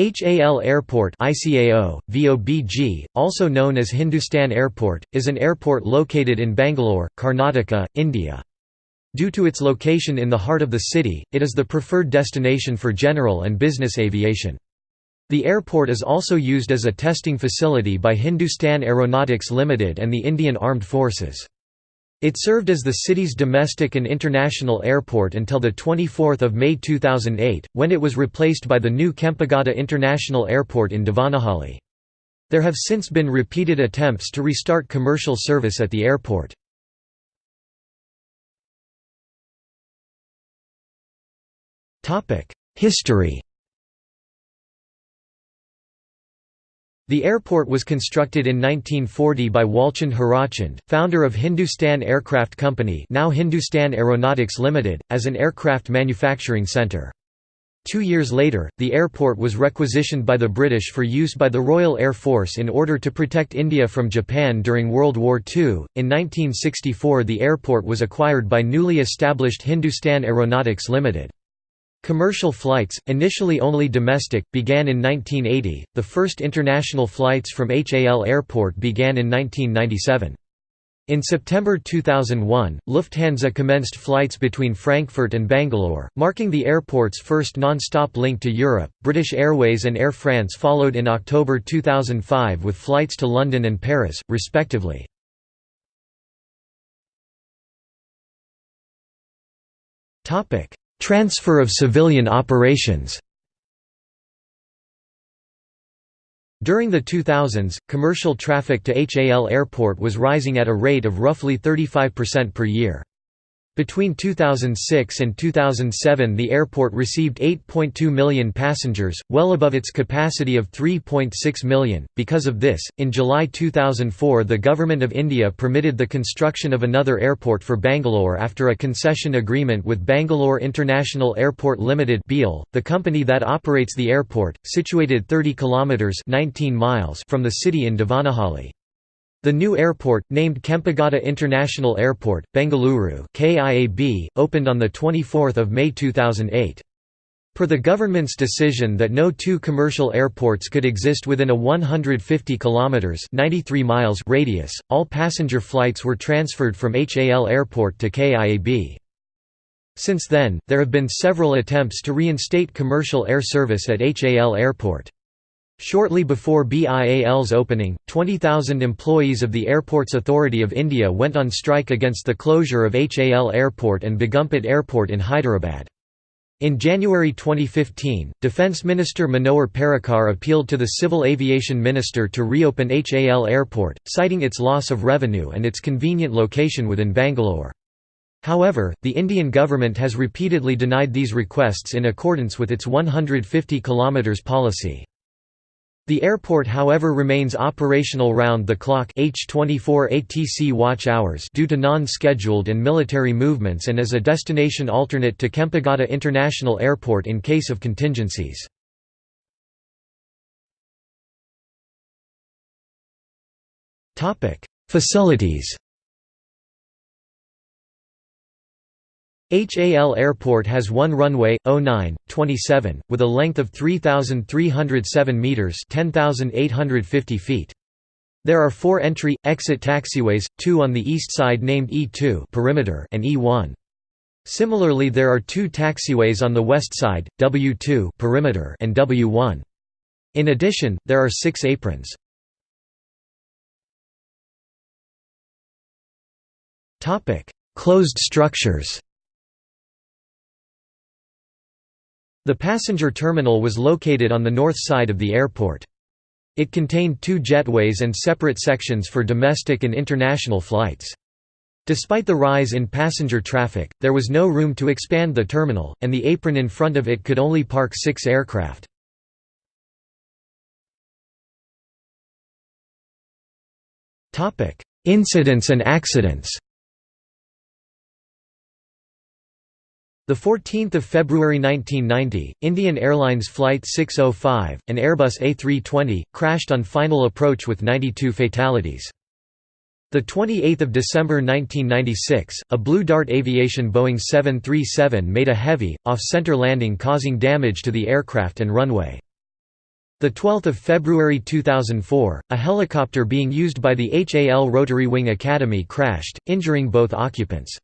HAL Airport ICAO, VOBG, also known as Hindustan Airport, is an airport located in Bangalore, Karnataka, India. Due to its location in the heart of the city, it is the preferred destination for general and business aviation. The airport is also used as a testing facility by Hindustan Aeronautics Limited and the Indian Armed Forces. It served as the city's domestic and international airport until 24 May 2008, when it was replaced by the new Kempegowda International Airport in Devanahalli. There have since been repeated attempts to restart commercial service at the airport. History The airport was constructed in 1940 by Walchand Hirachand, founder of Hindustan Aircraft Company now Hindustan Aeronautics Limited, as an aircraft manufacturing centre. Two years later, the airport was requisitioned by the British for use by the Royal Air Force in order to protect India from Japan during World War II. In 1964, the airport was acquired by newly established Hindustan Aeronautics Limited. Commercial flights, initially only domestic, began in 1980. The first international flights from HAL Airport began in 1997. In September 2001, Lufthansa commenced flights between Frankfurt and Bangalore, marking the airport's first non-stop link to Europe. British Airways and Air France followed in October 2005 with flights to London and Paris, respectively. Topic: Transfer of civilian operations During the 2000s, commercial traffic to HAL Airport was rising at a rate of roughly 35% per year. Between 2006 and 2007 the airport received 8.2 million passengers, well above its capacity of 3.6 million. Because of this, in July 2004 the Government of India permitted the construction of another airport for Bangalore after a concession agreement with Bangalore International Airport Limited the company that operates the airport, situated 30 kilometres 19 miles from the city in Devanahalli. The new airport, named Kempegowda International Airport, Bengaluru KIAB, opened on 24 May 2008. Per the government's decision that no two commercial airports could exist within a 150 kilometers (93 miles) radius, all passenger flights were transferred from HAL Airport to KIAB. Since then, there have been several attempts to reinstate commercial air service at HAL Airport. Shortly before BIAL's opening, 20,000 employees of the Airports Authority of India went on strike against the closure of HAL Airport and Begumpet Airport in Hyderabad. In January 2015, Defence Minister Manohar Parrikar appealed to the Civil Aviation Minister to reopen HAL Airport, citing its loss of revenue and its convenient location within Bangalore. However, the Indian government has repeatedly denied these requests in accordance with its 150 km policy. The airport however remains operational round-the-clock H24 ATC watch hours due to non-scheduled and military movements and as a destination alternate to Kempegowda International Airport in case of contingencies. Facilities HAL Airport has one runway, 09, 27, with a length of 3,307 metres 10,850 feet. There are four entry, exit taxiways, two on the east side named E2 perimeter and E1. Similarly there are two taxiways on the west side, W2 perimeter and W1. In addition, there are six aprons. Closed structures The passenger terminal was located on the north side of the airport. It contained two jetways and separate sections for domestic and international flights. Despite the rise in passenger traffic, there was no room to expand the terminal, and the apron in front of it could only park six aircraft. Incidents and accidents 14 February 1990, Indian Airlines Flight 605, an Airbus A320, crashed on final approach with 92 fatalities. 28 December 1996, a Blue Dart Aviation Boeing 737 made a heavy, off-center landing causing damage to the aircraft and runway. 12 February 2004, a helicopter being used by the HAL Rotary Wing Academy crashed, injuring both occupants.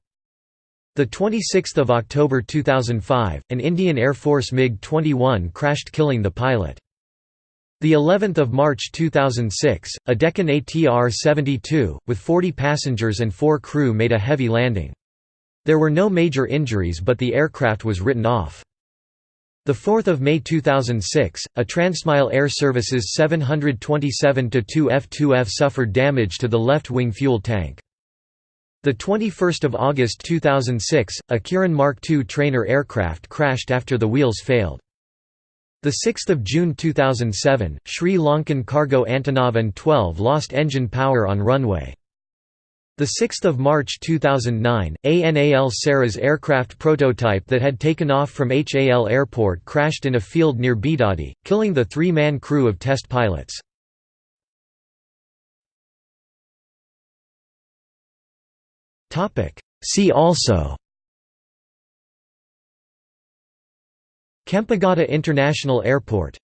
26 October 2005, an Indian Air Force MiG-21 crashed killing the pilot. The 11th of March 2006, a Deccan ATR-72 with 40 passengers and 4 crew made a heavy landing. There were no major injuries but the aircraft was written off. 4 May 2006, a Transmile Air Services 727-2 F2F suffered damage to the left wing fuel tank. 21 August 2006, a Kiran Mark II trainer aircraft crashed after the wheels failed. 6 June 2007, Sri Lankan cargo Antonov An-12 lost engine power on runway. 6 March 2009, a NAL Saras aircraft prototype that had taken off from HAL Airport crashed in a field near Bidadi, killing the three-man crew of test pilots. See also. Kempegowda International Airport